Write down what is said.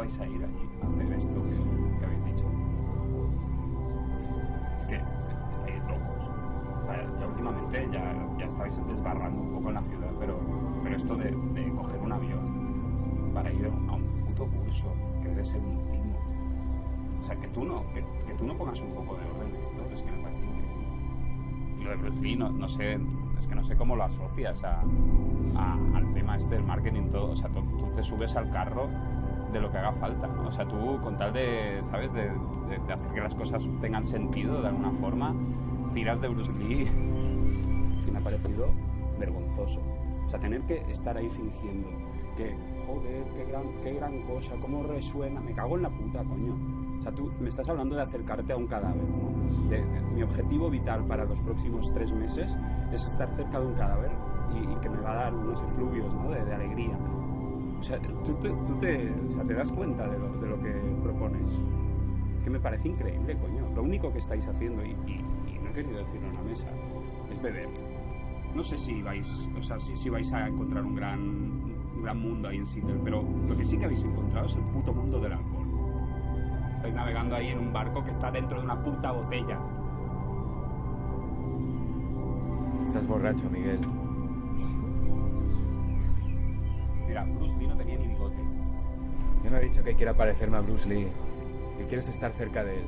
vais a ir allí a hacer esto que, que habéis dicho? Es que estáis locos. O sea, ya últimamente ya, ya estáis desbarrando un poco en la ciudad, pero, pero esto de, de coger un avión para ir a un puto curso que debe ser un timo. O sea, que tú no, que, que tú no pongas un poco de orden en esto, es que me parece increíble. Y lo de Bruce Lee, no, no sé, es que no sé cómo lo asocias a, a- al tema este del marketing todo. O sea, tú, tú te subes al carro de lo que haga falta. ¿no? O sea, tú con tal de, ¿sabes? De, hacer que las cosas tengan sentido de alguna forma, tiras de Bruce Lee. Sí me ha parecido vergonzoso. O sea, tener que estar ahí fingiendo que, joder, qué gran, qué gran cosa, cómo resuena. Me cago en la puta, coño. O sea, tú me estás hablando de acercarte a un cadáver, de- mi objetivo vital para los próximos tres meses es estar cerca de un cadáver y, que me va a dar unos efluvios, de alegría. O sea, tú, te, tú te, o sea, te das cuenta de lo, de lo que propones. Es que me parece increíble, coño. Lo único que estáis haciendo, y, y- y no he querido decirlo en la mesa, es beber. No sé si vais, o sea, si, si vais a encontrar un gran, un gran mundo ahí en Seattle, pero lo que sí que habéis encontrado es el puto mundo del alcohol. Estáis navegando ahí en un barco que está dentro de una puta botella. Estás borracho, Miguel. Bruce Lee no tenía ni bigote. Yo no he dicho que quiera parecerme a Bruce Lee. Que quieres estar cerca de él.